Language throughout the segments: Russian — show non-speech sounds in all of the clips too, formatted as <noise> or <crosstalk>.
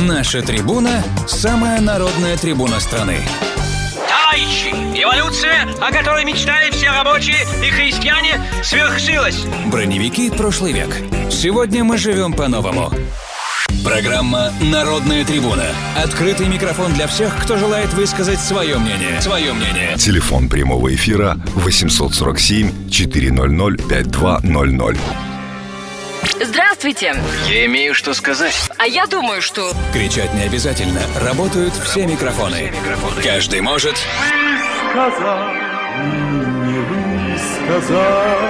Наша трибуна – самая народная трибуна страны. Товарищи, эволюция, о которой мечтали все рабочие и христиане, свершилась. Броневики прошлый век. Сегодня мы живем по-новому. Программа «Народная трибуна». Открытый микрофон для всех, кто желает высказать свое мнение. Свое мнение. Телефон прямого эфира 847 400 5200. Здравствуйте. Я имею что сказать. А я думаю, что... Кричать не обязательно. Работают все микрофоны. Каждый может... сказал, не высказал,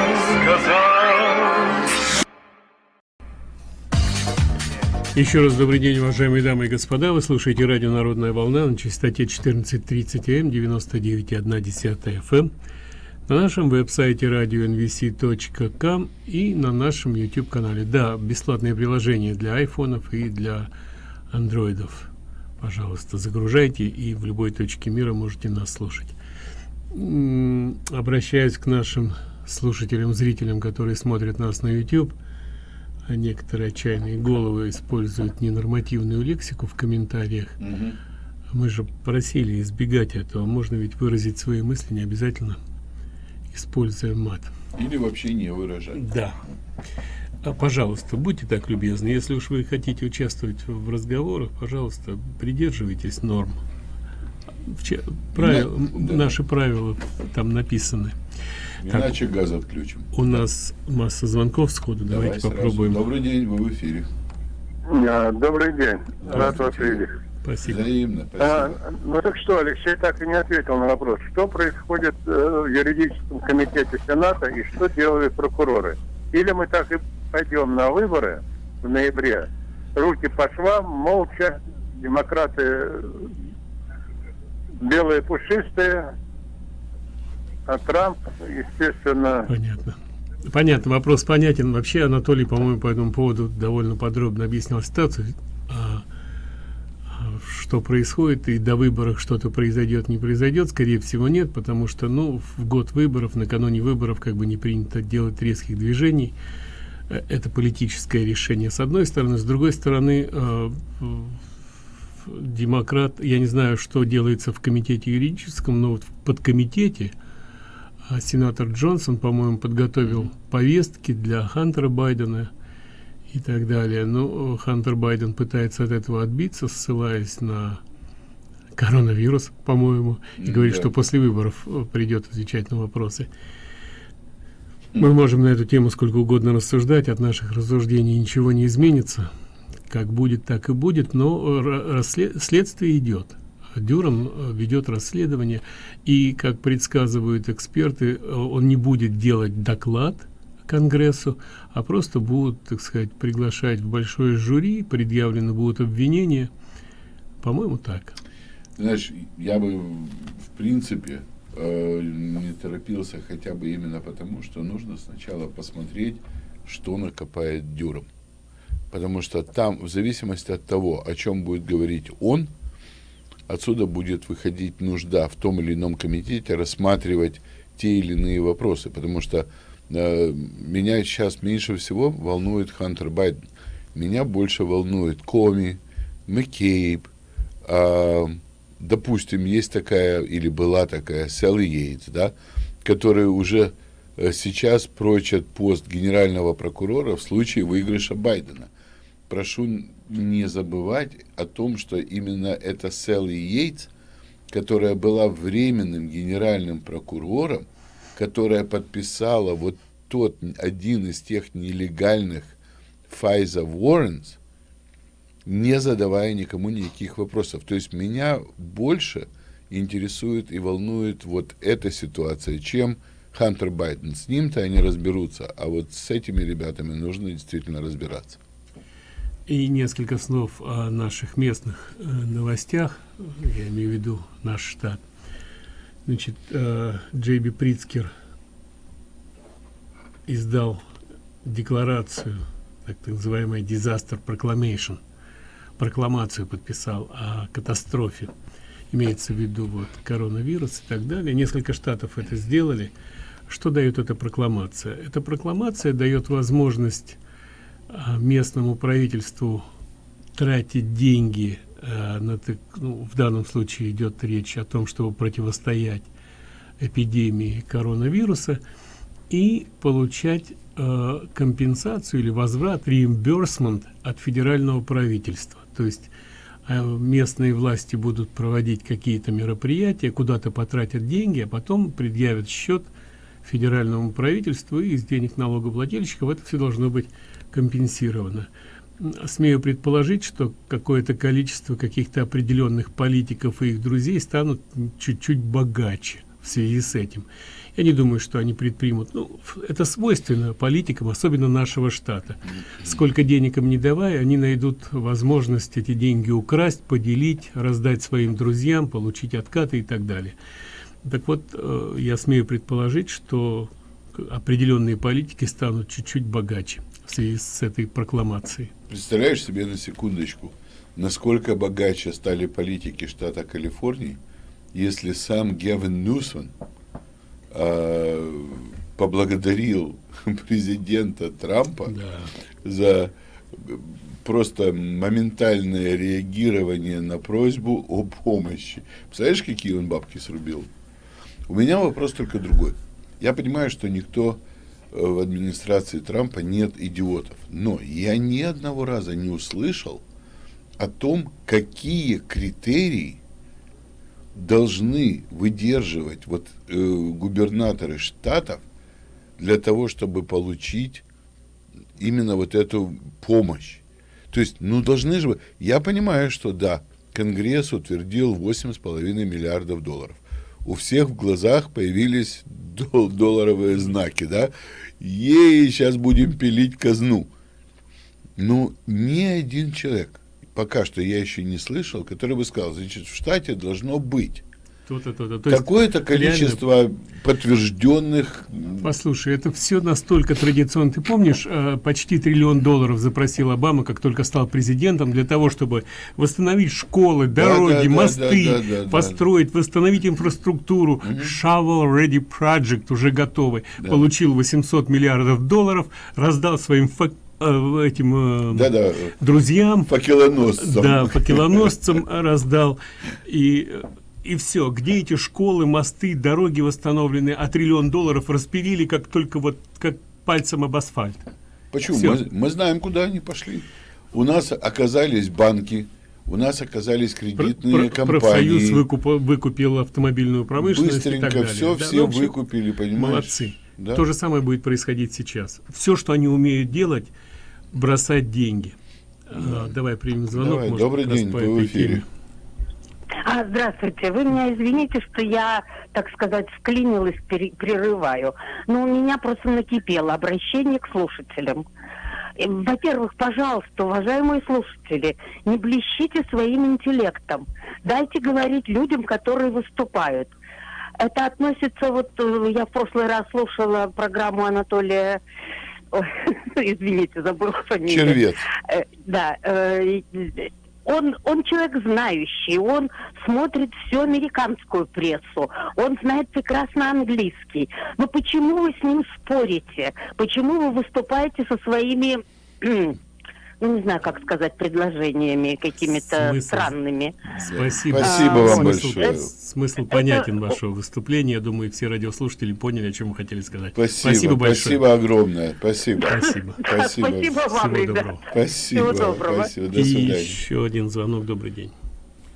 Еще раз добрый день, уважаемые дамы и господа. Вы слушаете радио «Народная волна» на частоте 14.30 М, 99,1 FM, на нашем веб-сайте radio.nvc.com и на нашем YouTube-канале. Да, бесплатное приложение для айфонов и для андроидов. Пожалуйста, загружайте и в любой точке мира можете нас слушать. Обращаюсь к нашим слушателям, зрителям, которые смотрят нас на YouTube – а некоторые отчаянные головы используют ненормативную лексику в комментариях. Мы же просили избегать этого. Можно ведь выразить свои мысли, не обязательно используя мат. Или вообще не выражать. Да. А, пожалуйста, будьте так любезны. Если уж вы хотите участвовать в разговорах, пожалуйста, придерживайтесь норм. Правил- Да, да. Наши правила там написаны. Так. Иначе газ отключим. У нас масса звонков сходу. Давай Давайте сразу. попробуем. Добрый день, вы в эфире. А, Добрый день. Рад вас видеть. Спасибо. Взаимно, спасибо. А, ну так что, Алексей так и не ответил на вопрос. Что происходит э, в юридическом комитете Сената и что делают прокуроры? Или мы так и пойдем на выборы в ноябре, руки по швам, молча, демократы белые пушистые, а Трамп, естественно, Понятно. Понятно, вопрос понятен. Вообще Анатолий, по-моему, по этому поводу довольно подробно объяснял ситуацию. А, а, что происходит, и до выборов что-то произойдет, не произойдет, скорее всего, нет, потому что, ну, в год выборов, накануне выборов, как бы не принято делать резких движений. Э, Это политическое решение, с одной стороны. С другой стороны, э, демократ, я не знаю, что делается в комитете юридическом, но вот в подкомитете, а сенатор Джонсон, по-моему, подготовил повестки для Хантера Байдена и так далее. Ну, Хантер Байден пытается от этого отбиться, ссылаясь на коронавирус, по-моему, и говорит, Да. что после выборов э, придет отвечать на вопросы. Мы можем на эту тему сколько угодно рассуждать, от наших рассуждений ничего не изменится. Как будет, так и будет, но э, следствие идет. Дюран э, ведет расследование, и, как предсказывают эксперты, он не будет делать доклад Конгрессу, а просто будут, так сказать, приглашать в большое жюри, предъявлены будут обвинения. По-моему, так. Знаешь, я бы, в принципе, э, не торопился хотя бы именно потому, что нужно сначала посмотреть, что накопает Дюром. Потому что там, в зависимости от того, о чем будет говорить он, отсюда будет выходить нужда в том или ином комитете рассматривать те или иные вопросы. Потому что меня сейчас меньше всего волнует Хантер Байден. Меня больше волнует Коми, Маккейб, а, допустим, есть такая или была такая Селли Йейтс, да, которая уже э, сейчас прочат пост генерального прокурора в случае выигрыша Байдена. Прошу не забывать о том, что именно эта Селли Йейтс, которая была временным генеральным прокурором, которая подписала вот тот один из тех нелегальных Файза Warrants, не задавая никому никаких вопросов. То есть меня больше интересует и волнует вот эта ситуация, чем Хантер Байден. С ним-то они разберутся, а вот с этими ребятами нужно действительно разбираться. И несколько слов о наших местных э, новостях, я имею в виду наш штат. Значит, э, Джейби Прицкер издал декларацию, так называемая Disaster Proclamation, прокламацию подписал о катастрофе. Имеется в виду вот коронавирус и так далее. Несколько штатов это сделали. Что дает эта прокламация? Эта прокламация дает возможность а, местному правительству тратить деньги э, ну, в данном случае идет речь о том, чтобы противостоять эпидемии коронавируса и получать э, компенсацию или возврат, реимберсмент от федерального правительства. То есть э, местные власти будут проводить какие-то мероприятия, куда-то потратят деньги, а потом предъявят счет федеральному правительству и из денег налогоплательщиков это все должно быть компенсировано. Смею предположить, что какое-то количество каких-то определенных политиков и их друзей станут чуть-чуть богаче в связи с этим. Я не думаю, что они предпримут. Ну, это свойственно политикам, особенно нашего штата. Сколько денег им не давая, они найдут возможность эти деньги украсть, поделить, раздать своим друзьям, получить откаты и так далее. Так вот, э, я смею предположить, что определенные политики станут чуть-чуть богаче в связи с этой прокламацией. Представляешь себе на секундочку, насколько богаче стали политики штата Калифорнии, если сам Гевин Ньюсон э, поблагодарил <laughs> президента Трампа да. за просто моментальное реагирование на просьбу о помощи. Представляешь, какие он бабки срубил? У меня вопрос только другой. Я понимаю, что никто э, в администрации Трампа нет идиотов. Но я ни одного раза не услышал о том, какие критерии должны выдерживать вот э, губернаторы штатов для того, чтобы получить именно вот эту помощь. То есть, ну, должны же... Я понимаю, что да, Конгресс утвердил 8,5 миллиардов долларов у всех в глазах появились дол долларовые знаки, да? Ей, сейчас будем пилить казну. Ну, ни один человек, пока что я еще не слышал, который бы сказал, значит, в штате должно быть то-то, то-то. То Какое-то количество реально... подтвержденных... Послушай, это все настолько традиционно. Ты помнишь, э, почти триллион долларов запросил Обама, как только стал президентом, для того, чтобы восстановить школы, дороги, да, да, мосты, да, да, да, построить, да. восстановить инфраструктуру. Угу. Shovel Ready Project уже готовый. Да. Получил 800 миллиардов долларов, раздал своим фак э, этим да, да. друзьям факелоносцам да факелоносцам раздал и и все. Где эти школы, мосты, дороги восстановлены, а триллион долларов распилили, как только вот как пальцем об асфальт. Почему? Мы, мы знаем, куда они пошли. У нас оказались банки, у нас оказались кредитные про, компании. Профсоюз выкуп, выкупил автомобильную промышленность Быстренько и так далее. все, да? все ну, выкупили, понимаешь? Молодцы. Да? То же самое будет происходить сейчас. Все, что они умеют делать, бросать деньги. Да. А, давай примем звонок. Давай, может, добрый день, вы в эфире. Теме. А, здравствуйте. Вы меня извините, что я, так сказать, вклинилась, прерываю. Но у меня просто накипело обращение к слушателям. Э, во-первых, пожалуйста, уважаемые слушатели, не блещите своим интеллектом. Дайте говорить людям, которые выступают. Это относится, вот э, я в прошлый раз слушала программу Анатолия <laughs> извините, забыл фамилию. Червец. Э, да, он, он человек знающий, он смотрит всю американскую прессу, он знает прекрасно английский. Но почему вы с ним спорите? Почему вы выступаете со своими <clears throat> ну, не знаю, как сказать, предложениями какими-то странными. Спасибо. Спасибо а, вам смысл, большое. Смысл понятен вашего выступления. Я думаю, все радиослушатели поняли, о чем вы хотели сказать. Спасибо, спасибо большое. Спасибо огромное. Спасибо. Спасибо. <laughs> Спасибо, спасибо вам, Всего доброго. Спасибо. Всего доброго. Спасибо. До свидания. И еще один звонок. Добрый день.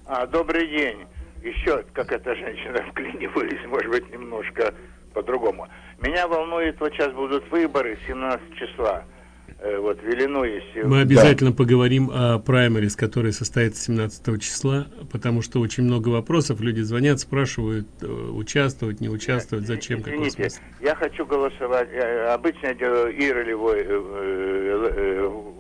А, добрый день. Еще, как эта женщина <laughs> вклинивались, может быть, немножко по-другому. Меня волнует, вот сейчас будут выборы 17 числа. Э, вот в Иллинойсе. Мы обязательно да. поговорим о праймерис, который состоится 17 числа, потому что очень много вопросов, люди звонят, спрашивают, э, участвовать, не участвовать, зачем, Извините, какой смысл. я хочу голосовать, я обычно я делаю иролевой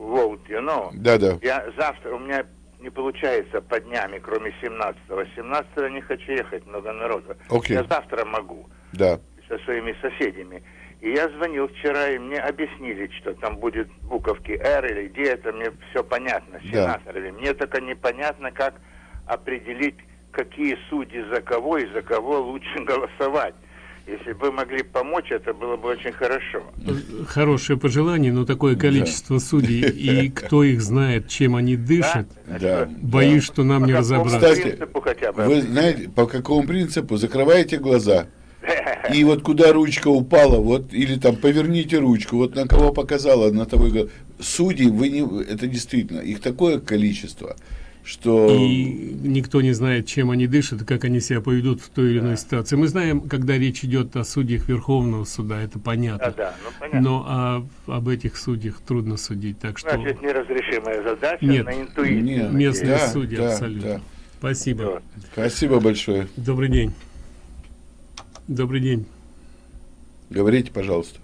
vote, you know. Да, да. Я завтра, у меня не получается по днями, кроме 17-го. 17 не хочу ехать, много народу. Okay. Я завтра могу. Да. Со своими соседями. И я звонил вчера, и мне объяснили, что там будет буковки «Р» или где это, мне все понятно, сенаторами. Да. Мне только непонятно, как определить, какие судьи за кого и за кого лучше <laughs> голосовать. Если бы вы могли помочь, это было бы очень хорошо. Хорошее пожелание, но такое количество судей, и <laughs> кто их знает, чем они дышат, Да. боюсь, что нам не По какому разобраться. Кстати, принципу хотя бы? Вы знаете, по какому принципу? Закрываете глаза, <laughs> и вот куда ручка упала, вот, или там поверните ручку, вот на кого показала, на того и го- Судей, вы не, это действительно, их такое количество, что... И никто не знает, чем они дышат, как они себя поведут в той или иной ситуации. Мы знаем, когда речь идет о судьях Верховного суда, это Да, понятно. да, ну понятно. Но а, об этих судьях трудно судить, так что Значит, неразрешимая задача Нет. на интуиции. Нет, местные да, судьи да, абсолютно. да. Спасибо. Спасибо большое. Добрый день. Добрый день. Говорите, пожалуйста.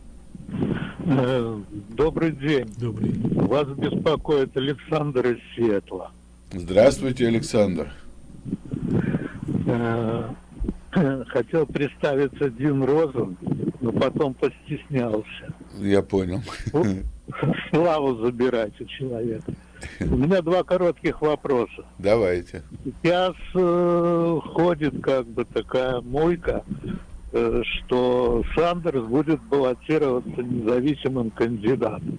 Э, Добрый день. Добрый. Вас беспокоит Александр из Сиэтла. Здравствуйте, Александр. Э, <clears throat> Хотел представиться Дин Розен, но потом постеснялся. Я понял. <laughs> Славу забирать у человека. У меня два коротких вопроса. Давайте. Сейчас э, ходит как бы такая мойка, что Сандерс будет баллотироваться независимым кандидатом.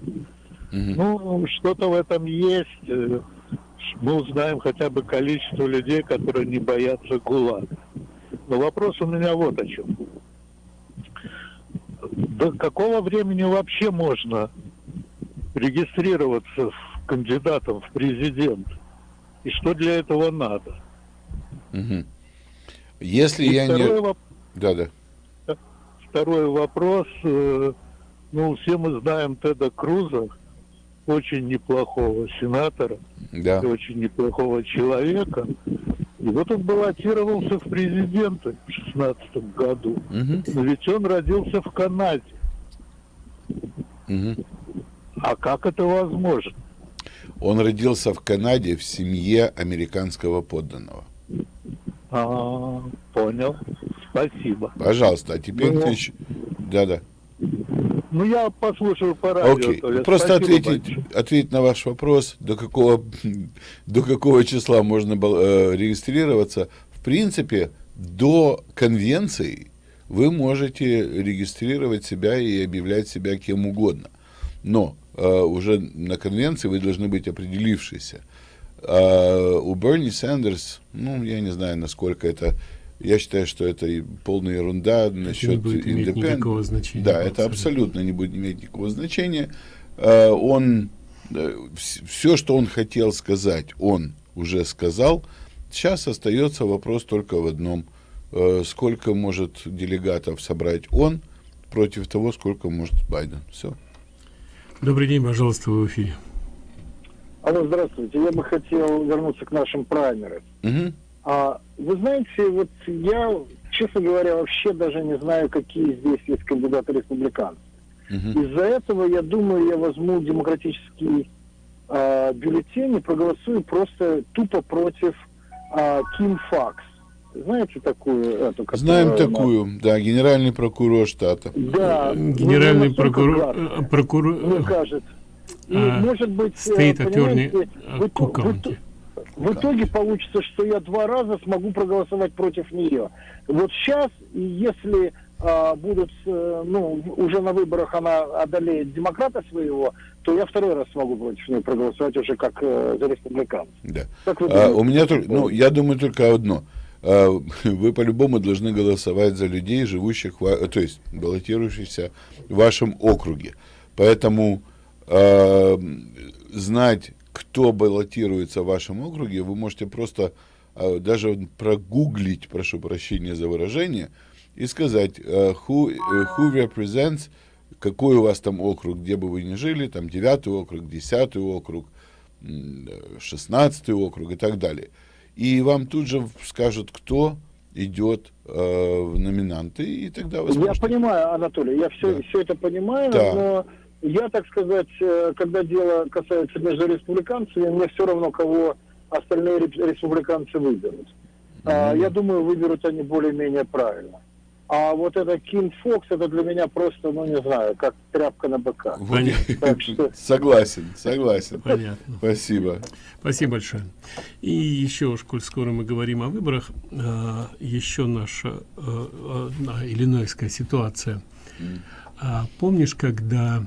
Мгм. Ну, что-то в этом есть. Э, Мы узнаем хотя бы количество людей, которые не боятся ГУЛАГа. Но вопрос у меня вот о чем. До какого времени вообще можно регистрироваться в кандидатом в президент? И что для этого надо? Мгм. Если И я не... воп- Да-да. Второй вопрос. э, Ну, все мы знаем Теда Круза, очень неплохого сенатора. Да. очень неплохого человека. И вот он баллотировался в президенты в шестнадцатом году. Мгм. Но ведь он родился в Канаде. Мгм. А как это возможно? Он родился в Канаде в семье американского подданного. А, понял. Спасибо. Пожалуйста, а теперь Ну, ты еще... Да-да. Ну, я послушаю по радио. Окей. Просто ответить, ответить на ваш вопрос, до какого, <laughs> до какого числа можно был, э, регистрироваться. В принципе, до конвенции вы можете регистрировать себя и объявлять себя кем угодно. Но э, уже на конвенции вы должны быть определившиеся. А у Берни Сандерс, ну, я не знаю, насколько это... Я считаю, что это и полная ерунда насчет значения, Да, это абсолютно. не будет иметь никакого значения. Э, Он все, что он хотел сказать, он уже сказал. Сейчас остается вопрос только в одном: Э, сколько может делегатов собрать он против того, сколько может Байден. Все. Добрый день, пожалуйста, вы в эфире. Алло, здравствуйте. Я бы хотел вернуться к нашим праймерам. Мгм. А, вы знаете, вот я, честно говоря, вообще даже не знаю, какие здесь есть кандидаты республиканцев. Мгм. Из-за этого, я думаю, я возьму демократический а, бюллетень и проголосую просто тупо против а, Ким Факс. Знаете такую эту? которая- Знаем такую, да, генеральный прокурор штата. Да. ну, Генеральный прокурор, э, прокурор, Мне кажется. И, а, может быть, э, State Attorney понимаете, э, в ит- Cook в итоге получится, что я два раза смогу проголосовать против нее. Вот сейчас, если а, будут, э, ну, уже на выборах она одолеет демократа своего, то я второй раз смогу против нее проголосовать уже как э, за республиканцев. Да. Как вы А, у меня только, ну, я думаю только одно. А, <laughs> Вы по-любому должны голосовать за людей, живущих, то есть баллотирующихся в вашем округе. Поэтому а, знать, кто баллотируется в вашем округе, вы можете просто а, даже прогуглить, прошу прощения за выражение, и сказать, а, who, э, who represents, какой у вас там округ, где бы вы ни жили, там девятый округ, десятый округ, м, э, шестнадцатый округ и так далее. И вам тут же скажут, кто идет э, в номинанты, и тогда вы Я сможете... понимаю, Анатолий, я все, все это понимаю, Да. но я, так сказать, э, когда дело касается между республиканцами, мне все равно, кого остальные республиканцы выберут. А, я думаю, выберут они более-менее правильно. А вот это Ким Фокс, это для меня просто, ну не знаю, как тряпка на быка. Так что... <laughs> Согласен, согласен. Понятно. Спасибо. Спасибо большое. И еще, коль скоро мы говорим о выборах, а, еще наша а, иллинойская ситуация. А, помнишь, когда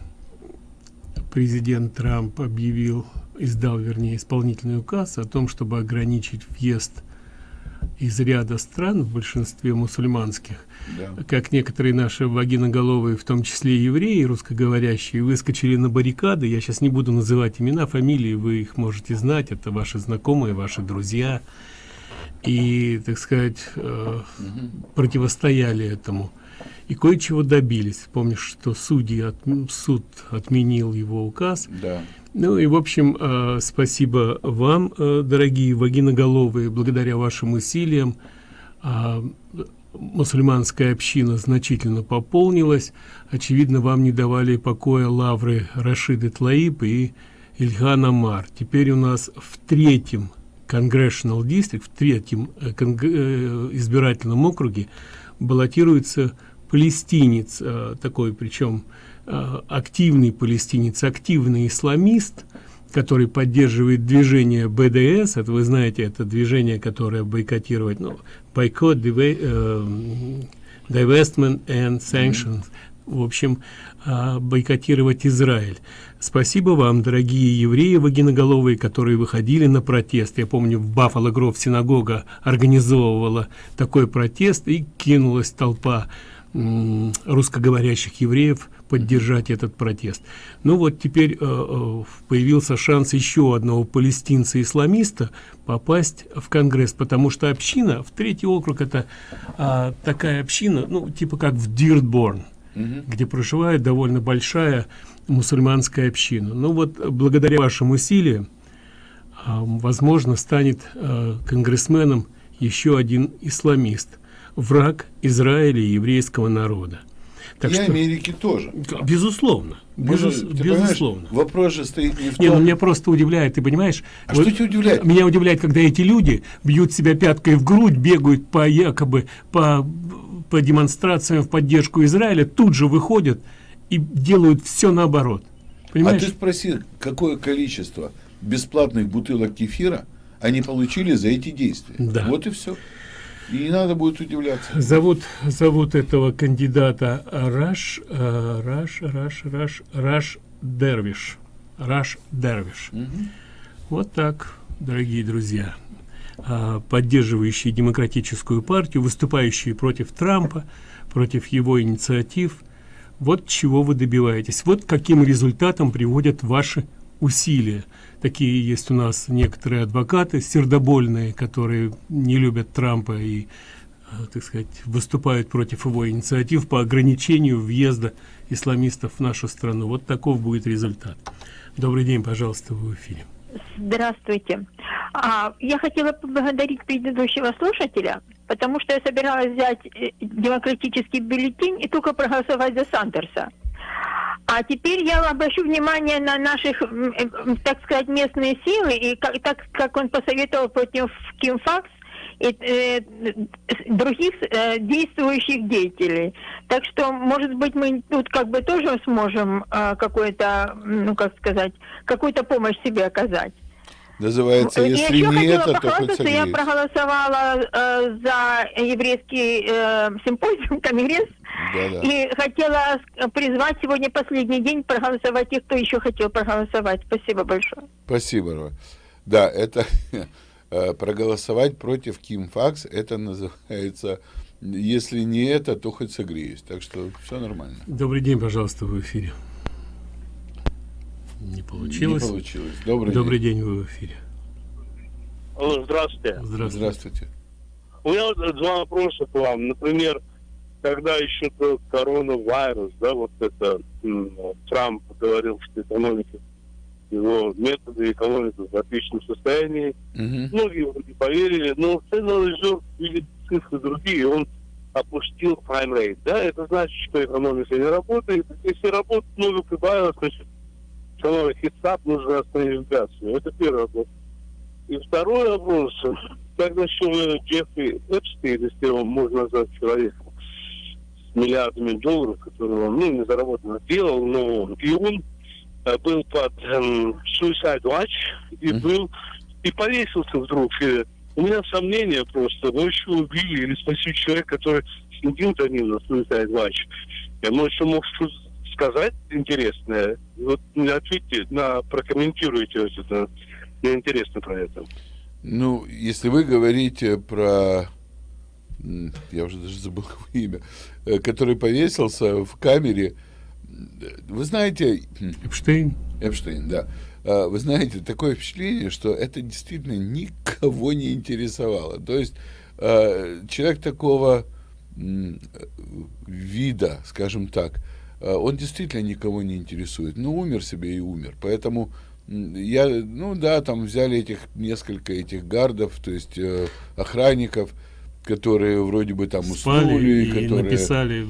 президент Трамп объявил, издал, вернее, исполнительный указ о том, чтобы ограничить въезд из ряда стран, в большинстве мусульманских, да. как некоторые наши вагиноголовые, в том числе евреи, русскоговорящие, выскочили на баррикады. Я сейчас не буду называть имена, фамилии, вы их можете знать, это ваши знакомые, ваши друзья. И, так сказать, э, угу. противостояли этому. И кое-чего добились. Помнишь, что судьи от, суд отменил его указ. Да. Ну и, в общем, э, спасибо вам, э, дорогие вагиноголовые, благодаря вашим усилиям э, мусульманская община значительно пополнилась. Очевидно, вам не давали покоя лавры Рашиды Тлаиб и Ильхан Амар. Теперь у нас в третьем Congressional District, в третьем э, э, избирательном округе баллотируется палестинец, э, такой причем Э, активный палестинец, активный исламист, который поддерживает движение БДС, это вы знаете, это движение, которое бойкотирует, ну, бойкот, э, divestment and sanctions, в общем, бойкотировать Израиль. Спасибо вам, дорогие евреи вагиноголовые, которые выходили на протест. Я помню, в Баффало Гров синагога организовывала такой протест, и кинулась толпа русскоговорящих евреев поддержать этот протест. Ну вот теперь э, э, появился шанс еще одного палестинца-исламиста попасть в Конгресс, потому что община, в третий округ это э, такая община, ну типа как в Диртборн, угу. где проживает довольно большая мусульманская община. Ну вот благодаря вашим усилиям, э, возможно, станет э, конгрессменом еще один исламист, враг Израиля и еврейского народа. Так и что, Америки тоже. Безусловно. Безус, безусловно. Вопрос же стоит не в том... Не, ну меня просто удивляет, ты понимаешь? А вот, что тебя удивляет? Меня удивляет, когда эти люди бьют себя пяткой в грудь, бегают по якобы по, по демонстрациям в поддержку Израиля, тут же выходят и делают все наоборот. Понимаешь? А ты спроси, какое количество бесплатных бутылок кефира они получили за эти действия. Да. Вот и все. И не надо будет удивляться. Зовут, зовут этого кандидата Раш, э, Раш, Раш, Раш, Раш Дервиш. Раш Дервиш. Угу. Вот так, дорогие друзья. А, поддерживающие демократическую партию, выступающие против Трампа, против его инициатив. Вот чего вы добиваетесь. Вот каким результатом приводят ваши усилия такие есть у нас некоторые адвокаты сердобольные которые не любят трампа и э, так сказать выступают против его инициатив по ограничению въезда исламистов в нашу страну. Вот таков будет результат. Добрый день пожалуйста в эфире. Здравствуйте. А, я хотела поблагодарить предыдущего слушателя потому что я собиралась взять э, демократический бюллетень и только проголосовать за сандерса а теперь я обращу внимание на наших, так сказать, местные силы, и как, так как он посоветовал против Кимфакс, и э, других э, действующих деятелей. Так что, может быть, мы тут как бы тоже сможем э, какой-то, ну как сказать, какую-то помощь себе оказать. Называется, если я не это, то хоть Я проголосовала э, за еврейский э, симпозиум, <laughs> конгресс, да, да. и хотела призвать сегодня последний день проголосовать тех, кто еще хотел проголосовать. Спасибо большое. Спасибо. Да, это <laughs> э, проголосовать против Ким Факс, это называется, если не это, то хоть согреюсь. Так что все нормально. Добрый день, пожалуйста, в эфире. Не получилось. Не получилось. Добрый, Добрый день. день, вы в эфире. Алло, здравствуйте. Здравствуйте. Здравствуйте. У меня два вопроса к вам. Например, когда еще коронавирус, да, вот это Трамп говорил, что экономика, его методы экономики в отличном состоянии. Угу. Многие вроде поверили, но Федерал Резерв видит цифры другие, он опустил prime rate, да, это значит, что экономика не работает. Если работает много прибавилось, значит, канале Хитсап нужно остановить инфляцию. Это первый вопрос. И второй вопрос. <laughs> Как насчет Джеффри Эпстейн, если его можно назвать человеком? миллиардами долларов, которые он, ну, не заработанно делал, но и он э, был под эм, Suicide Watch и был и повесился вдруг. И у меня сомнения просто, еще убили или спасти человека, который следил за ним на Suicide Watch. Я, что мог сказать интересное? Вот ответьте, на, прокомментируйте это. Мне интересно про это. Ну, если вы говорите про я уже даже забыл <laughs> его имя, э, который повесился в камере. Вы знаете... Эпштейн. Эпштейн, да. А, вы знаете, такое впечатление, что это действительно никого не интересовало. То есть а, человек такого вида, скажем так, он действительно никого не интересует. Ну, умер себе и умер. Поэтому я, ну да, там взяли этих несколько этих гардов, то есть э, охранников, которые вроде бы там уснули, которые написали,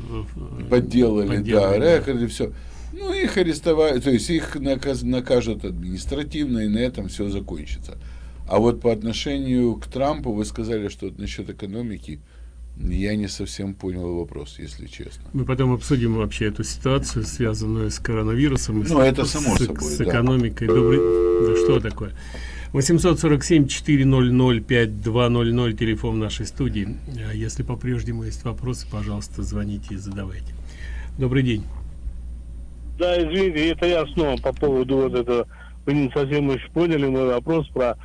подделали, да, рекорды, все. Ну, их арестовали, то есть их наказ, накажут административно, и на этом все закончится. А вот по отношению к Трампу вы сказали, что насчет экономики, я не совсем понял вопрос, если честно. Мы потом обсудим вообще эту ситуацию, связанную с коронавирусом. Ну, это само с, собой, С экономикой. Да. Добрый... Да что такое? 847-400-5200, телефон нашей студии. А если по-прежнему есть вопросы, пожалуйста, звоните и задавайте. Добрый день. Да, извините, это я снова по поводу вот этого, вы не совсем еще поняли мой вопрос про а,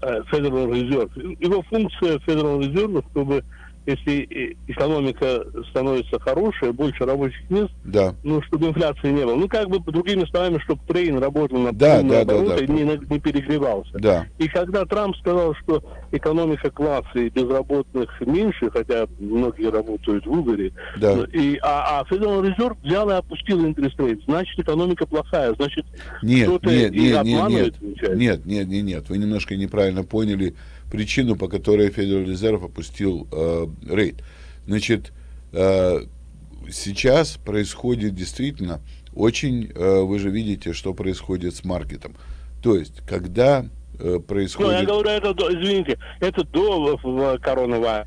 а, Federal Reserve. Его функция Federal Reserve, чтобы если экономика становится хорошая, больше рабочих мест, да. ну, чтобы инфляции не было. Ну, как бы, другими словами, чтобы трейн работал на да, да, да, да. и не, не перегревался. Да. И когда Трамп сказал, что экономика класса и безработных меньше, хотя многие работают в Угаре, да. Ну, и, а, а Federal Reserve взял и опустил интерес рейт, значит, экономика плохая, значит, кто-то и нет, обманывает, нет, нет, нет, нет, нет, вы немножко неправильно поняли причину, по которой Федеральный резерв опустил э, рейд. Значит, э, сейчас происходит действительно очень, э, вы же видите, что происходит с маркетом. То есть, когда э, происходит... Ну, я говорю, это, извините, это до коронавируса.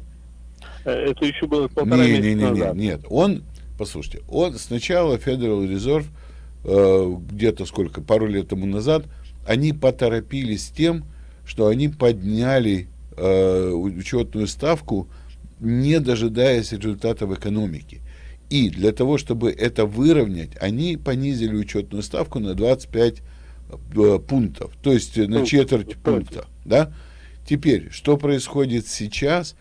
Э, это еще было полтора не, не, не, назад. Нет, он, послушайте, он сначала Federal Reserve, э, где-то сколько, пару лет тому назад, они поторопились с тем, что они подняли э, учетную ставку, не дожидаясь результатов экономики. И для того, чтобы это выровнять, они понизили учетную ставку на 25 э, пунктов, то есть на четверть пункта. Да? Теперь, что происходит сейчас?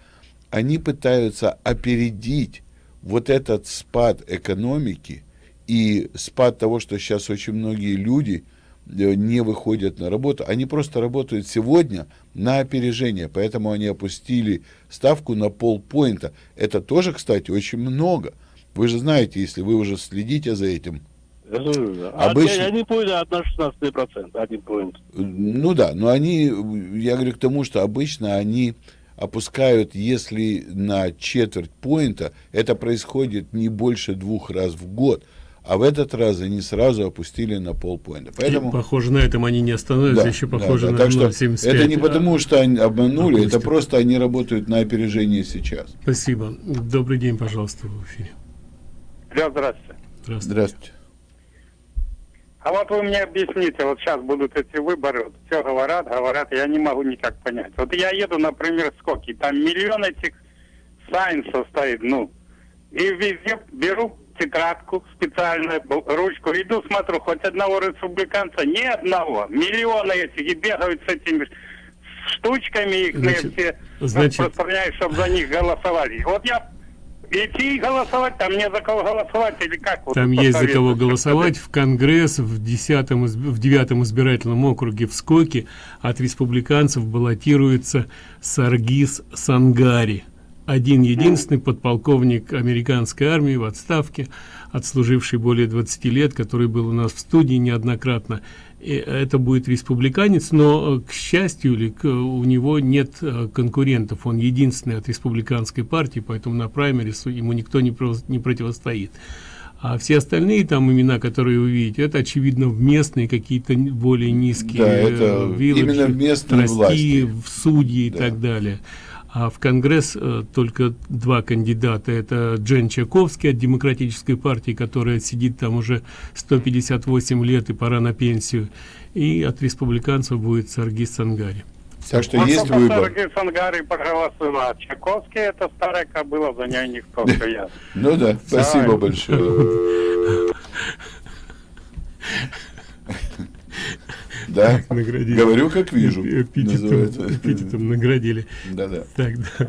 Они пытаются опередить вот этот спад экономики и спад того, что сейчас очень многие люди Э, не выходят на работу, они просто работают сегодня на опережение, поэтому они опустили ставку на полпоинта. Это тоже, кстати, очень много. Вы же знаете, если вы уже следите за этим. А обычно... Они поняли на 16%, один поинт. Ну да, но они, я говорю к тому, что обычно они опускают, если на четверть поинта, это происходит не больше двух раз в год а в этот раз они сразу опустили на полпоинта. Поэтому... И, похоже, на этом они не остановятся, да, еще похоже да, да. на так 0,75. Это не потому, что они обманули, опустят. это просто они работают на опережение сейчас. Спасибо. Добрый день, пожалуйста, в эфире. Да, здравствуйте. Здравствуйте. Здравствуйте. А вот вы мне объясните, вот сейчас будут эти выборы, вот все говорят, говорят, я не могу никак понять. Вот я еду, например, в Скоки, там миллион этих сайнсов стоит, ну, и везде беру тетрадку специальную, ручку, иду, смотрю, хоть одного республиканца, ни одного. Миллионы этих и бегают с этими штучками их значит, все значит... распространяют, чтобы за них голосовали. Вот я идти голосовать, там не за кого голосовать или как? Там вот, есть за кого голосовать. В Конгресс в 10 в 9 избирательном округе в Скоке от республиканцев баллотируется Саргис Сангари один единственный подполковник американской армии в отставке, отслуживший более 20 лет, который был у нас в студии неоднократно. И это будет республиканец, но, к счастью, или к, у него нет э, конкурентов. Он единственный от республиканской партии, поэтому на праймерис ему никто не, про, не противостоит. А все остальные там имена, которые вы видите, это, очевидно, в местные какие-то более низкие да, это виллы, именно в местные власти. в судьи да. и так далее а в Конгресс э, только два кандидата. Это Джен Чаковский от Демократической партии, которая сидит там уже 158 лет и пора на пенсию. И от республиканцев будет Саргис Сангари. Так что Можно есть выбор. Сангари проголосовать. Чаковский это старая кобыла, за ней никто <laughs> стоят. Ну да, спасибо большое. <laughs> Да, <laughs> наградили. говорю, как вижу. Эпитетом, эпитетом наградили. Да, да. Так, да.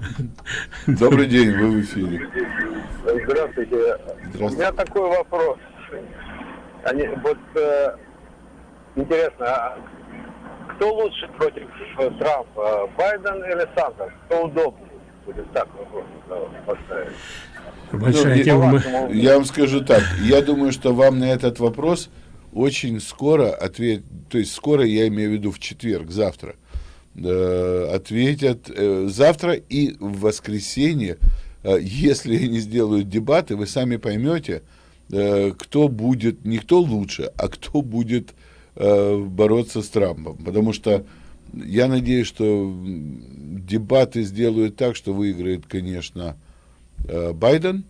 <laughs> Добрый день, вы в эфире. Здравствуйте. Здравствуйте. У меня такой вопрос. Они, вот э, интересно, а кто лучше против э, Трампа, Байден или Сандерс? Кто удобнее? Будет так вопрос поставить. Большая ну, тема. Я вам скажу так, я думаю, что вам на этот вопрос очень скоро ответ, то есть скоро я имею в виду в четверг, завтра, э, ответят э, завтра и в воскресенье, э, если <laughs> они сделают дебаты, вы сами поймете, кто будет, не кто лучше, а кто будет бороться с Трампом, потому что я надеюсь, что дебаты сделают так, что выиграет, конечно, Байден,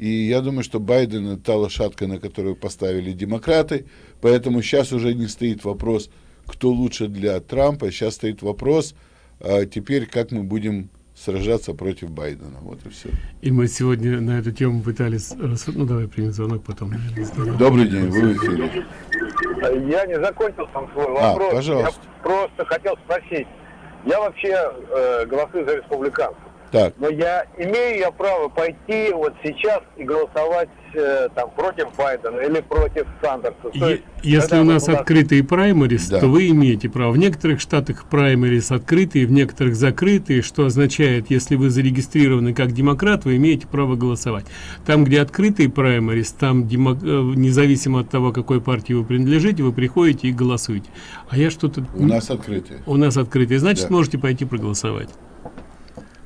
и я думаю, что Байден это та лошадка, на которую поставили демократы. Поэтому сейчас уже не стоит вопрос, кто лучше для Трампа. Сейчас стоит вопрос, а теперь как мы будем сражаться против Байдена. Вот и все. И мы сегодня на эту тему пытались... Ну, давай примем звонок потом. Добрый день, вы в эфире. Я не закончил там свой а, вопрос. А, пожалуйста. Я просто хотел спросить. Я вообще э, голосую за республиканцев. Так. Но я имею я право пойти вот сейчас и голосовать э, там против Байдена или против Сандерса. Есть, если у нас, нас открытые праймерис, да. то вы имеете право. В некоторых штатах праймерис открытые, в некоторых закрытые, что означает, если вы зарегистрированы как демократ, вы имеете право голосовать. Там, где открытые праймерис, там демо, э, независимо от того, какой партии вы принадлежите, вы приходите и голосуете. А я что-то... У нас открытые. У нас открытые. Значит, да. можете пойти проголосовать.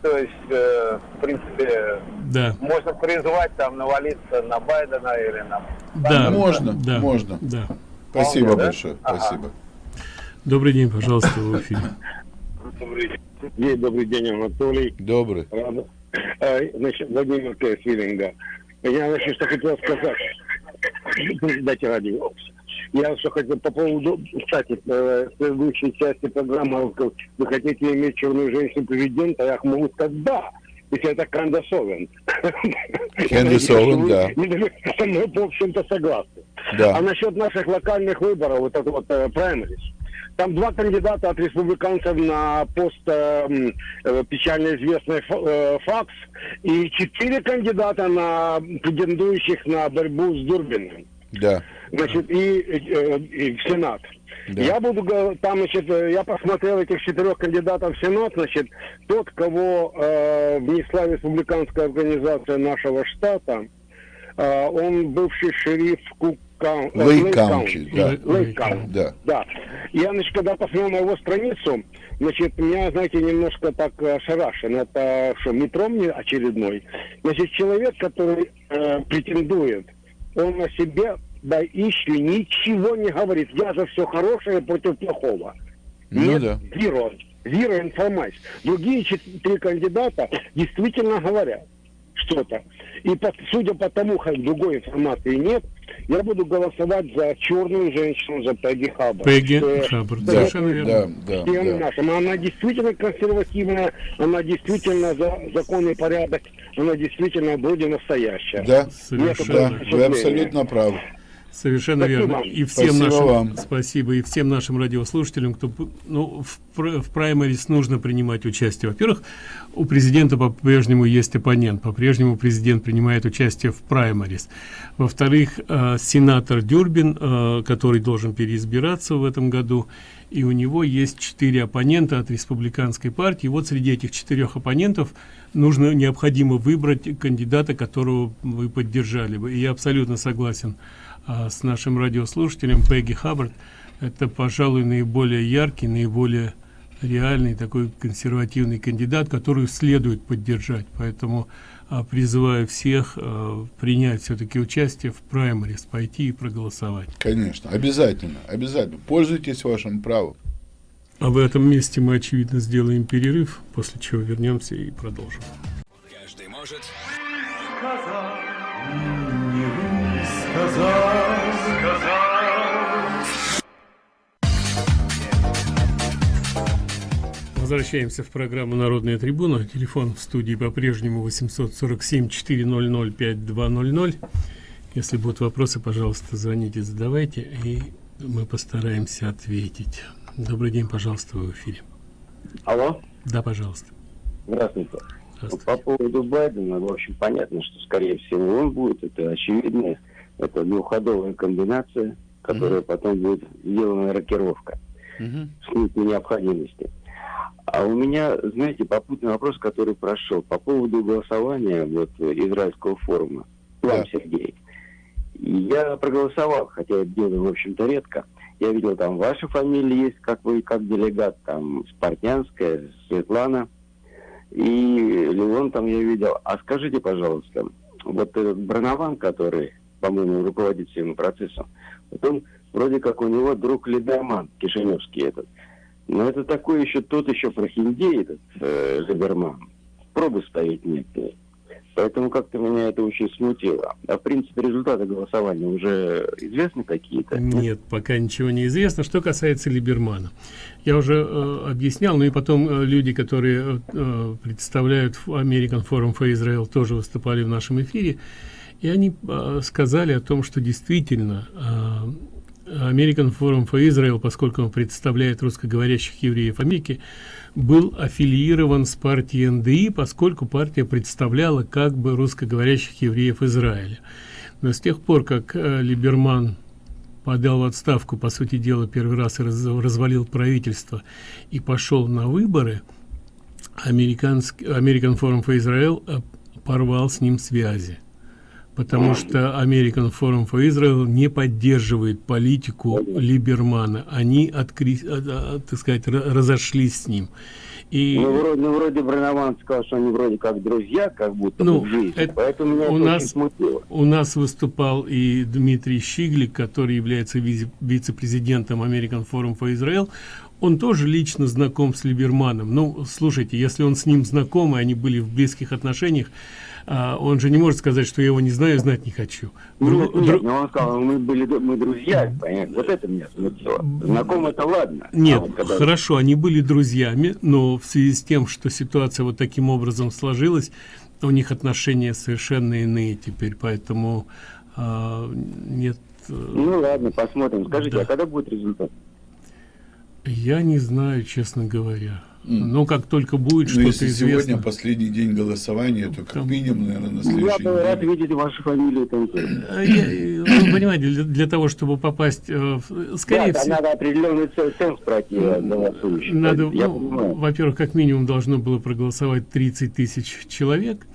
То есть, э, в принципе, да. можно призвать там навалиться на Байдена или на... Да, можно, да. можно. Да. Спасибо Вполне, большое, да? спасибо. Добрый день, пожалуйста, в эфире. Добрый день, добрый день, Анатолий. Добрый. Э, значит, Владимир Кэсвиллинга. Я, значит, что хотел сказать. Дайте радио. Я что хотел по поводу, кстати, э, предыдущей части программы, вы хотите иметь черную женщину президента, я могу сказать да, если это Кандас Овен. Кандас Овен, да. Мы, в общем-то, согласны. Да. А насчет наших локальных выборов, вот это вот праймерис, там два кандидата от республиканцев на пост э, э, печально известный э, Фокс и четыре кандидата на претендующих на борьбу с Дурбиным. Да. Значит, и, и, и в Сенат. Да. Я буду там, значит, я посмотрел этих четырех кандидатов в Сенат, значит, тот, кого э, внесла республиканская организация нашего штата, э, он бывший шериф Cook Lake County, да. Lake County, да. да. Я, значит, когда посмотрел на его страницу, значит, меня, знаете, немножко так ошарашен. Это что, метро мне очередной? Значит, человек, который э, претендует он о себе да еще ничего не говорит. Я за все хорошее против плохого. Ну Нет, да. Zero, zero информации. Другие четыре кандидата действительно говорят что-то. И по, судя по тому, как другой информации нет, я буду голосовать за черную женщину, за Пегги Хаббард. Пегги Хаббард, да, совершенно верно. Да, да, да. Нашим. Она действительно консервативная, она действительно за законный порядок, она действительно вроде настоящая. Да, совершенно. Да, вы абсолютно правы. Совершенно спасибо. верно. И всем спасибо нашим вам. спасибо и всем нашим радиослушателям, кто ну в, в праймерис нужно принимать участие. Во-первых, у президента по-прежнему есть оппонент, по-прежнему президент принимает участие в праймерис. Во-вторых, э, сенатор Дюрбин, э, который должен переизбираться в этом году, и у него есть четыре оппонента от республиканской партии. Вот среди этих четырех оппонентов нужно необходимо выбрать кандидата, которого вы поддержали бы. И я абсолютно согласен а, с нашим радиослушателем Пегги Хаббард. Это, пожалуй, наиболее яркий, наиболее реальный такой консервативный кандидат, который следует поддержать. Поэтому призываю всех а, принять все-таки участие в праймерис, пойти и проголосовать. Конечно, обязательно, обязательно. Пользуйтесь вашим правом. А в этом месте мы, очевидно, сделаем перерыв, после чего вернемся и продолжим. Каждый может сказать, не высказать, сказать. Возвращаемся в программу «Народная трибуна». Телефон в студии по-прежнему 847-400-5200. Если будут вопросы, пожалуйста, звоните, задавайте, и мы постараемся ответить. Добрый день, пожалуйста, вы в эфире. Алло. Да, пожалуйста. Здравствуйте. По поводу Байдена, в общем, понятно, что, скорее всего, он будет. Это очевидно. Это двухходовая комбинация, которая mm-hmm. потом будет сделана рокировка mm-hmm. с необходимости. А у меня, знаете, попутный вопрос, который прошел по поводу голосования вот израильского форума. Вам, да. Сергей. Я проголосовал, хотя это делаю, в общем-то, редко. Я видел, там ваша фамилия есть, как вы, как делегат, там Спартнянская, Светлана и Леон там я видел. А скажите, пожалуйста, вот этот Бронован, который, по-моему, руководит всем процессом, вот он вроде как у него друг Либерман, Кишиневский этот. Но это такой еще, тот еще прохиндей, этот э, Либерман. Пробы ставить нет. Поэтому как-то меня это очень смутило. А в принципе результаты голосования уже известны какие-то? Нет, пока ничего не известно. Что касается Либермана. Я уже э, объяснял, ну и потом э, люди, которые э, представляют American Forum for Israel, тоже выступали в нашем эфире. И они э, сказали о том, что действительно э, American Forum for Israel, поскольку он представляет русскоговорящих евреев Америки, был аффилирован с партией НДИ, поскольку партия представляла как бы русскоговорящих евреев Израиля. Но с тех пор, как э, Либерман подал в отставку, по сути дела, первый раз раз, развалил правительство и пошел на выборы, американский American Forum for Israel э, порвал с ним связи потому что American Forum for Israel не поддерживает политику Либермана. Они, откри, а, а, так сказать, разошлись с ним. И... Ну, вроде, ну, вроде Бренован сказал, что они вроде как друзья, как будто ну, в жизни. Это, Поэтому меня у это нас, очень смутило. У нас выступал и Дмитрий Щиглик, который является вице- вице-президентом American Forum for Israel. Он тоже лично знаком с Либерманом. Ну, слушайте, если он с ним знаком, и они были в близких отношениях, а, он же не может сказать, что я его не знаю, знать не хочу. Нет, Дру... нет, но он сказал, мы были мы друзья, понятно? Вот это меня смутило. Знаком это ладно. Нет, а вот когда... хорошо, они были друзьями, но в связи с тем, что ситуация вот таким образом сложилась, у них отношения совершенно иные теперь, поэтому а, нет... Э, ну ладно, посмотрим. Скажите, да. а когда будет результат? Я не знаю, честно говоря. Ну, как только будет ну, что-то известно. сегодня последний день голосования, то как минимум, наверное, на следующий Я рад видеть вашу фамилию там. Э, вы понимаете, для, для того, чтобы попасть, э, скорее да, всего... надо определенный ценз пройти. Надо, ну, во-первых, как минимум должно было проголосовать 30 тысяч человек.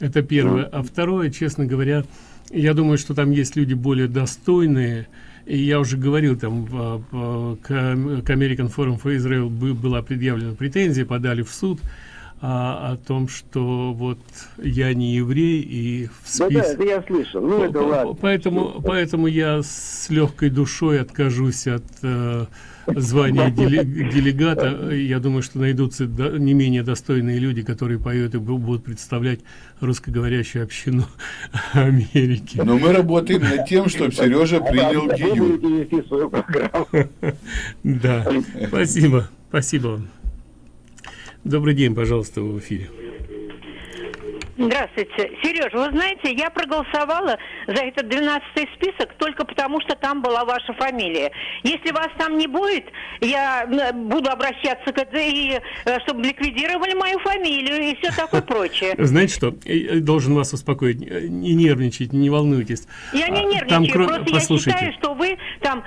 Это первое. А второе, честно говоря, я думаю, что там есть люди более достойные, и я уже говорил, там в, в, к, American Forum for Israel была предъявлена претензия, подали в суд а, о том, что вот я не еврей и в списке... Да, да, это я слышал, ну это ладно. Поэтому, поэтому я с легкой душой откажусь от э, звания делегата. Я думаю, что найдутся не менее достойные люди, которые поют и будут представлять русскоговорящую общину Америки. Но мы работаем над тем, чтобы Сережа принял ГИЮ. Да, спасибо, спасибо вам. Добрый день, пожалуйста, в эфире. Здравствуйте. Сереж, вы знаете, я проголосовала за этот 12-й список только потому, что там была ваша фамилия. Если вас там не будет, я буду обращаться к и э, чтобы ликвидировали мою фамилию и все такое <laughs> прочее. Знаете что, должен вас успокоить, не нервничайте, не волнуйтесь. Я не а, нервничаю, там, просто послушайте. я считаю, что вы там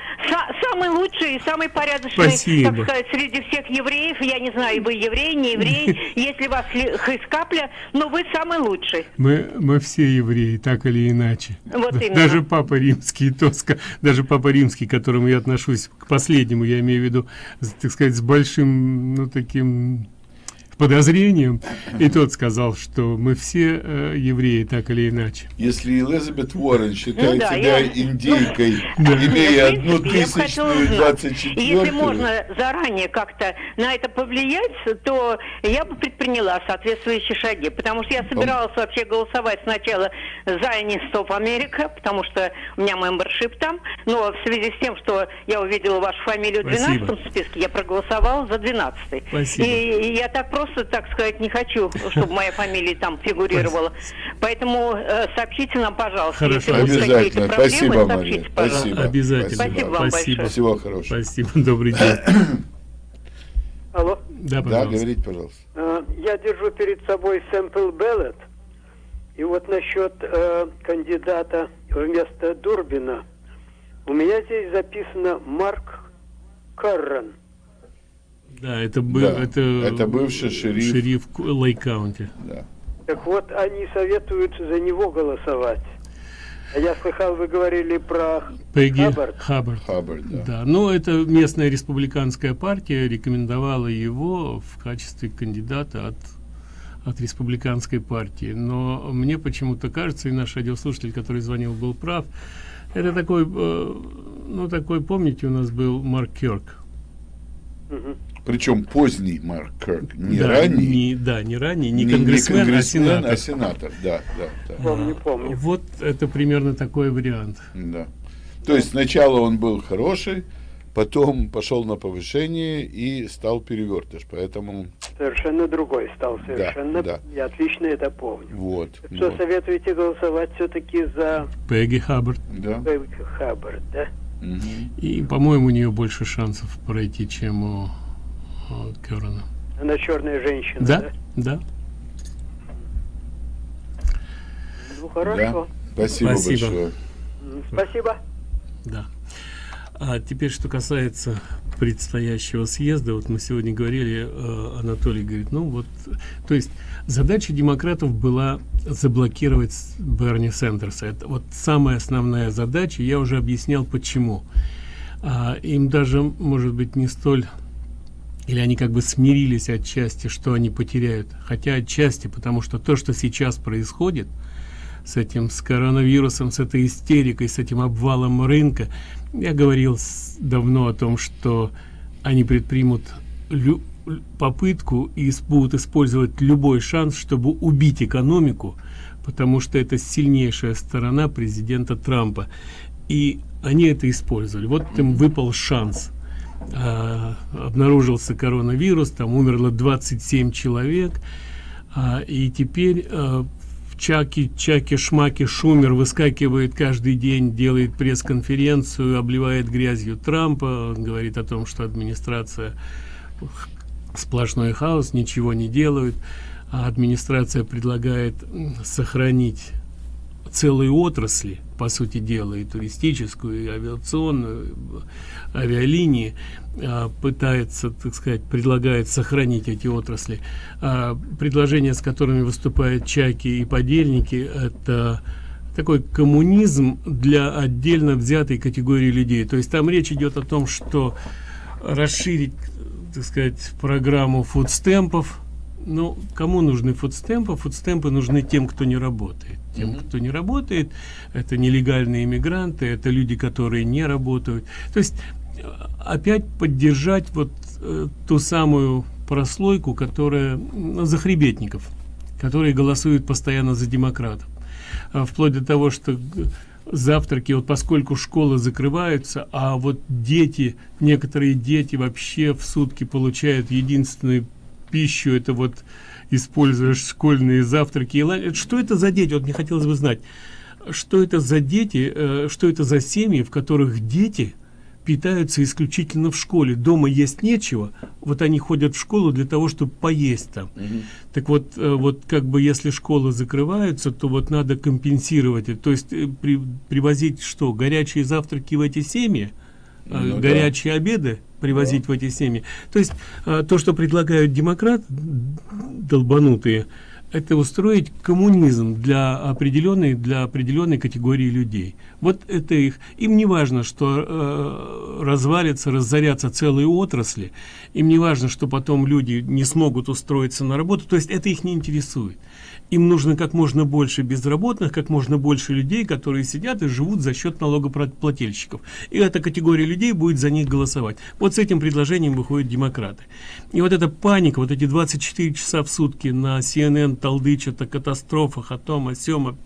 самый лучший и самый порядочный, Спасибо. так сказать, среди всех евреев. Я не знаю, вы еврей, не еврей, <laughs> если вас из капля, но вы самый лучший. Мы, мы все евреи, так или иначе. Вот именно. Даже Папа Римский, Тоска, даже Папа Римский, к которому я отношусь, к последнему, я имею в виду, так сказать, с большим, ну, таким подозрением, и тот сказал, что мы все э, евреи, так или иначе. Если Элизабет Уоррен считает Ну да, себя я- индейкой, <laughs> Да. имея одну тысячную двадцать Если четвертую, можно заранее как-то на это повлиять, то я бы предприняла соответствующие шаги. Потому что я собиралась вообще голосовать сначала за Стоп Америка, потому что у меня мембершип там. Но в связи с тем, что я увидела вашу фамилию в Спасибо. 12 списке, я проголосовала за 12 Спасибо. И, и я так просто, так сказать, не хочу, чтобы моя фамилия там фигурировала. Поэтому э, сообщите нам, пожалуйста, Хорошо. если Обязательно. проблемы, Спасибо, сообщите, Мария. пожалуйста. Спасибо. Обязательно. Спасибо вам большое. Всего хорошего. Спасибо, добрый день. Алло. Да, Да, пожалуйста. говорите, пожалуйста. Э, Я держу перед собой sample ballot. И вот насчет э, кандидата вместо Дурбина. У меня здесь записано Марк Карран. Да, это был Да, это, это бывший шериф. шериф Лейк-Каунти. Да. Так вот, они советуют за него голосовать. А я слыхал, вы говорили про Пегги Хаббард. Хаббард. Хаббард, да. Да, но это местная республиканская партия рекомендовала его в качестве кандидата от от республиканской партии. Но мне почему-то кажется, и наш радиослушатель, который звонил, был прав. Это такой, э, ну такой, помните, у нас был Марк Кёрк. Причем поздний Марк Кирк, не да, ранний. Не, да, не ранний, не, не- конгрессмен, конгрессмен, а сенатор. а сенатор, да, да, да. Помню, помню. Вот это примерно такой вариант. Да. То есть сначала он был хороший, потом пошел на повышение и стал перевертыш. Поэтому Совершенно другой стал, совершенно. да. Я отлично это помню. вот. Что вот. советуете голосовать все-таки за Пегги Хаббард. Да. Пегги Хаббард, да? И, по-моему, у нее больше шансов пройти, чем у, у Кёрана. Она черная женщина, Да, да? да. Ну, хорошо. Спасибо, Спасибо. большое. Спасибо. Да. А теперь, что касается предстоящего съезда, вот мы сегодня говорили, э, Анатолий говорит, ну вот, то есть задача демократов была заблокировать Берни Сендерса. Это вот самая основная задача, я уже объяснял почему. А, им даже, может быть, не столь или они как бы смирились отчасти, что они потеряют, хотя отчасти, потому что то, что сейчас происходит с этим, с коронавирусом, с этой истерикой, с этим обвалом рынка, я говорил с- давно о том, что они предпримут лю- попытку и будут использовать любой шанс, чтобы убить экономику, потому что это сильнейшая сторона президента Трампа. И они это использовали. Вот им выпал шанс. А, обнаружился коронавирус, там умерло 27 человек, а, и теперь а, Чаки, Чаки, Шмаки, Шумер выскакивает каждый день, делает пресс-конференцию, обливает грязью Трампа, он говорит о том, что администрация сплошной хаос, ничего не делают, а администрация предлагает сохранить целые отрасли, по сути дела, и туристическую, и авиационную, авиалинии, а, пытается, так сказать, предлагает сохранить эти отрасли. А, Предложения, с которыми выступают чайки и подельники, это такой коммунизм для отдельно взятой категории людей. То есть там речь идет о том, что расширить, так сказать, программу фудстемпов. Ну, кому нужны фудстемпы? Фудстемпы нужны тем, кто не работает. Тем, кто не работает, это нелегальные иммигранты, это люди, которые не работают. То есть э, опять поддержать вот э, ту самую прослойку, которая ну, захребетников, которые голосуют постоянно за демократов. А вплоть до того, что г- завтраки, вот поскольку школы закрываются, а вот дети, некоторые дети вообще в сутки получают единственную пищу, это вот используя школьные завтраки и ланч. Что это за дети? Вот мне хотелось бы знать, что это за дети, э, что это за семьи, в которых дети питаются исключительно в школе. Дома есть нечего, вот они ходят в школу для того, чтобы поесть там. Так вот, э, вот как бы если школы закрываются, то вот надо компенсировать это. То есть э, при- привозить что? Горячие завтраки в эти семьи? Э, Ну да. горячие обеды привозить в эти семьи. То есть э, то, что предлагают демократы, долбанутые, это устроить коммунизм для определенной для определенной категории людей. Вот это их. Им не важно что э, развалится разорятся целые отрасли. Им не важно что потом люди не смогут устроиться на работу. То есть это их не интересует им нужно как можно больше безработных как можно больше людей которые сидят и живут за счет налогоплательщиков. И эта категория людей будет за них голосовать. Вот с этим предложением выходят демократы. И вот эта паника вот эти 24 часа в сутки на cnn толдычат о катастрофах о том о сём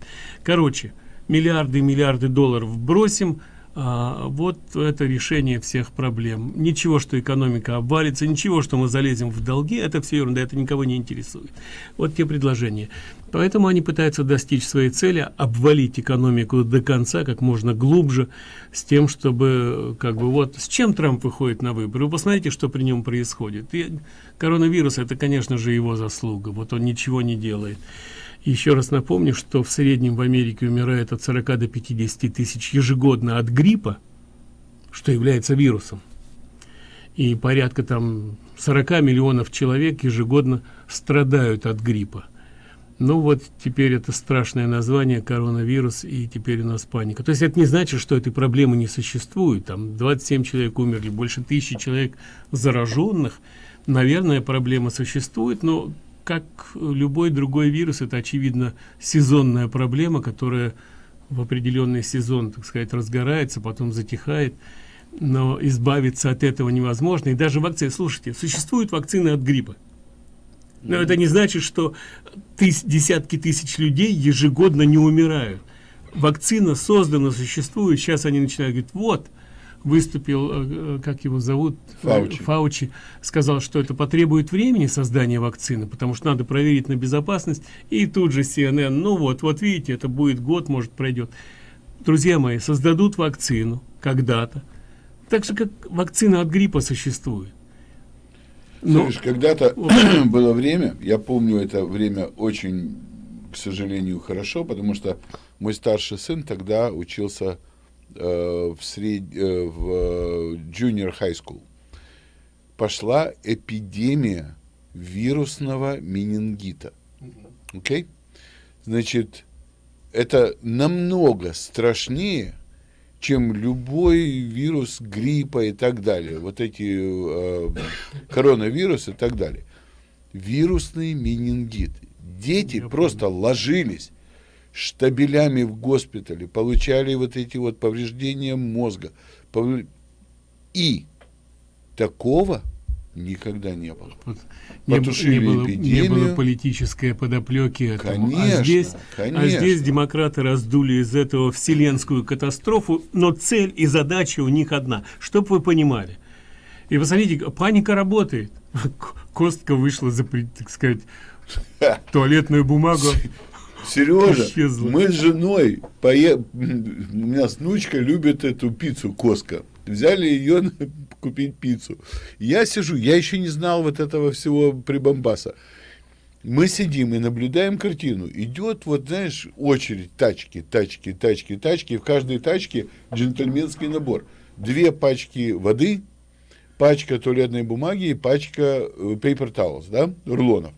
короче миллиарды миллиарды долларов бросим а, вот это решение всех проблем. Ничего что экономика обвалится ничего что мы залезем в долги это все ерунда это никого не интересует. Вот те предложения. Поэтому они пытаются достичь своей цели обвалить экономику до конца как можно глубже с тем чтобы как бы вот с чем трамп выходит на выборы? Вы посмотрите что при нем происходит. И коронавирус это конечно же его заслуга. Вот он ничего не делает еще раз напомню, что в среднем в Америке умирает от 40 до 50 тысяч ежегодно от гриппа, что является вирусом. И порядка там 40 миллионов человек ежегодно страдают от гриппа. Ну вот теперь это страшное название коронавирус и теперь у нас паника. То есть это не значит, что этой проблемы не существует. Там 27 человек умерли, больше тысячи человек зараженных. Наверное, проблема существует, но как любой другой вирус это очевидно сезонная проблема которая в определенный сезон так сказать разгорается потом затихает но избавиться от этого невозможно. И даже вакцины слушайте существуют вакцины от гриппа. Но это не значит что тыс десятки тысяч людей ежегодно не умирают. Вакцина создана существует. Сейчас они начинают говорить вот выступил, э, как его зовут, Фаучи. Фаучи, сказал, что это потребует времени создания вакцины, потому что надо проверить на безопасность, и тут же CNN, ну вот, вот видите, это будет год, может пройдет. Друзья мои, создадут вакцину когда-то, так же, как вакцина от гриппа существует. Но... Слышь, когда-то <clears throat> было время, я помню это время очень, к сожалению, хорошо, потому что мой старший сын тогда учился Э, в, сред... Э, в junior high school пошла эпидемия вирусного менингита. Окей? Okay? Значит, это намного страшнее, чем любой вирус гриппа и так далее. Вот эти э, коронавирусы и так далее. Вирусный менингит. Дети Я просто понял. ложились штабелями в госпитале, получали вот эти вот повреждения мозга. И такого никогда не было. Вот не, не, было, не было политической подоплеки этому. Конечно, а здесь, конечно. А здесь демократы раздули из этого вселенскую катастрофу, но цель и задача у них одна, чтобы вы понимали. И посмотрите, паника работает. <laughs> Костка вышла за, так сказать, <laughs> туалетную бумагу. Сережа, Исчезла. мы с женой, пое... у меня внучка любит эту пиццу Коска. Взяли ее купить пиццу. Я сижу, я еще не знал вот этого всего прибамбаса. Мы сидим и наблюдаем картину. Идет, вот знаешь, очередь, тачки, тачки, тачки, тачки. И в каждой тачке джентльменский набор. Две пачки воды, пачка туалетной бумаги и пачка э, paper towels, да, рулонов.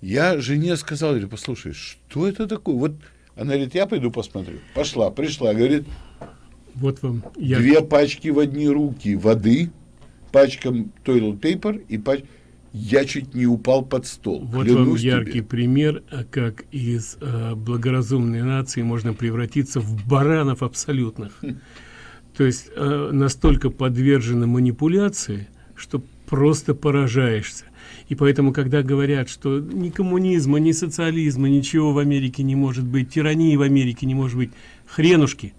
Я жене сказал, говорю, послушай, что это такое? Вот она говорит, я пойду посмотрю. Пошла, пришла, говорит, вот вам я... две пачки в одни руки воды, пачка toilet paper и пачка... Я чуть не упал под стол. Вот вам яркий тебе. пример, как из э, благоразумной нации можно превратиться в баранов абсолютных. <laughs> То есть э, настолько подвержены манипуляции, что просто поражаешься. И поэтому, когда говорят, что ни коммунизма, ни социализма, ничего в Америке не может быть, тирании в Америке не может быть, хренушки,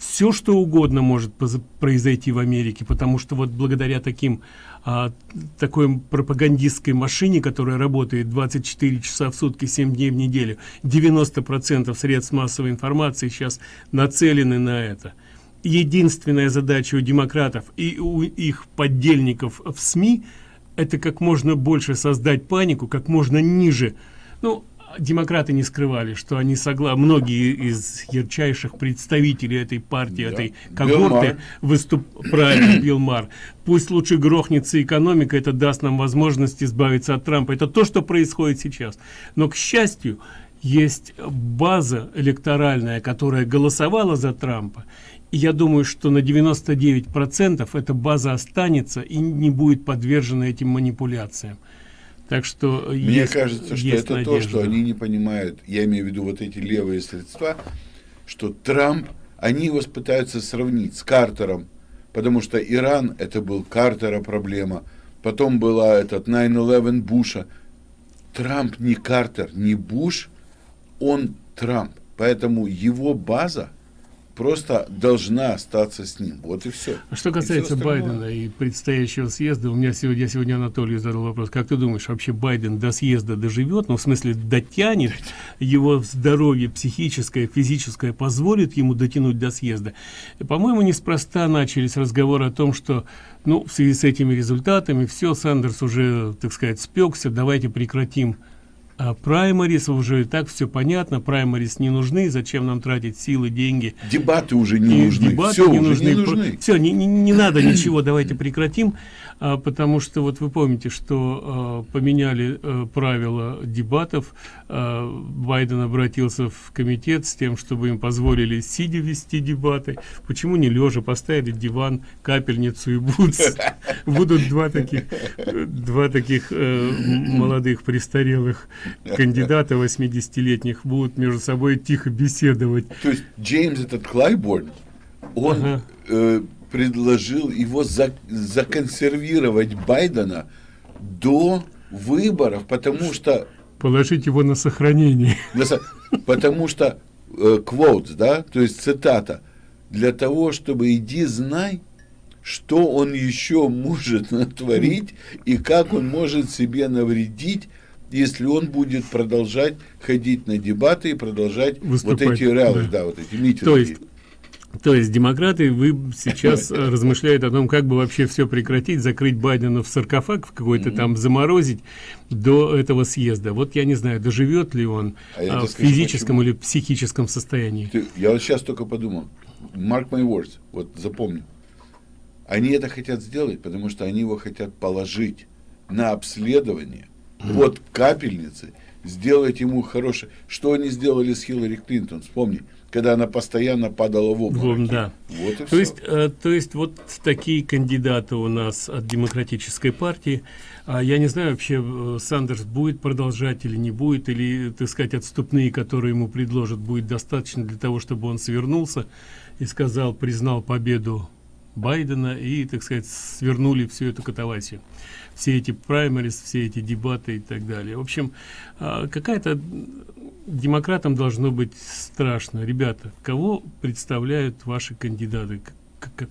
все что угодно может произойти в Америке, потому что вот благодаря таким а, такой пропагандистской машине, которая работает 24 часа в сутки, 7 дней в неделю, 90% средств массовой информации сейчас нацелены на это. Единственная задача у демократов и у их поддельников в СМИ – это как можно больше создать панику, как можно ниже. Ну, демократы не скрывали, что они согласны, многие из ярчайших представителей этой партии, да. этой когорты выступ <coughs> правильно, Билл Мар. Пусть лучше грохнется экономика, это даст нам возможность избавиться от Трампа. Это то, что происходит сейчас. Но, к счастью, есть база электоральная, которая голосовала за Трампа. И я думаю, что на 99 процентов эта база останется и не будет подвержена этим манипуляциям. Так что мне есть, кажется, что это надежда. то, что они не понимают. Я имею в виду вот эти левые средства, что Трамп, они его пытаются сравнить с Картером, потому что Иран это был Картера проблема, потом была этот 9/11 Буша. Трамп не Картер, не Буш, он Трамп. Поэтому его база просто должна остаться с ним. Вот и все. А что касается и Байдена и предстоящего съезда, у меня сегодня, я сегодня Анатолию задал вопрос, как ты думаешь, вообще Байден до съезда доживет, ну, в смысле, дотянет, его здоровье психическое, физическое позволит ему дотянуть до съезда? По-моему, неспроста начались разговоры о том, что, ну, в связи с этими результатами, все, Сандерс уже, так сказать, спекся, давайте прекратим а праймарис уже и так все понятно праймарис не нужны зачем нам тратить силы деньги? Дебаты уже не и нужны. дебаты все не нужны, не нужны. все не, не, не надо <clears throat> ничего давайте прекратим. А, потому что вот вы помните что а, поменяли а, правила дебатов. А, байден обратился в комитет с тем чтобы им позволили сидя вести дебаты. Почему не лежа поставили диван капельницу и будут <laughs> будут два таких два таких э, молодых престарелых <laughs> кандидаты 80-летних будут между собой тихо беседовать. То есть Джеймс этот Клайборн, он ага. э, предложил его за, законсервировать Байдена до выборов, потому что... Положить его на сохранение. <laughs> На, потому что, э, quotes, да, то есть цитата, для того, чтобы иди знай, что он еще может <laughs> натворить и как он может себе навредить, если он будет продолжать ходить на дебаты и продолжать Выступать, вот эти реалы, да. да, вот эти митинги. То есть, то есть демократы, вы сейчас размышляют о том, как бы вообще все прекратить, закрыть Байдена в саркофаг в какой-то там, заморозить до этого съезда. Вот я не знаю, доживет ли он а а, в физическом почему? или психическом состоянии. Ты, я вот сейчас только подумал. Mark my words, вот запомни. Они это хотят сделать, потому что они его хотят положить на обследование вот капельницы, сделать ему хорошее. Что они сделали с Хиллари Клинтон, вспомни, когда она постоянно падала в обморок. Да. Вот и то, все. есть, э, то есть вот такие кандидаты у нас от демократической партии. А я не знаю вообще, э, Сандерс будет продолжать или не будет, или, так сказать, отступные, которые ему предложат, будет достаточно для того, чтобы он свернулся и сказал, признал победу Байдена и, так сказать, свернули всю эту катавасию все эти праймерис, все эти дебаты и так далее. В общем, а, какая-то демократам должно быть страшно. Ребята, кого представляют ваши кандидаты? Как, как,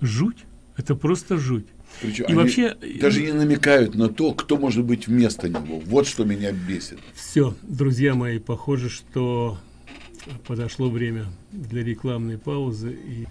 жуть? Это просто жуть. Причем и вообще даже не намекают на то, кто может быть вместо него. Вот что меня бесит. Все, друзья мои, похоже, что подошло время для рекламной паузы и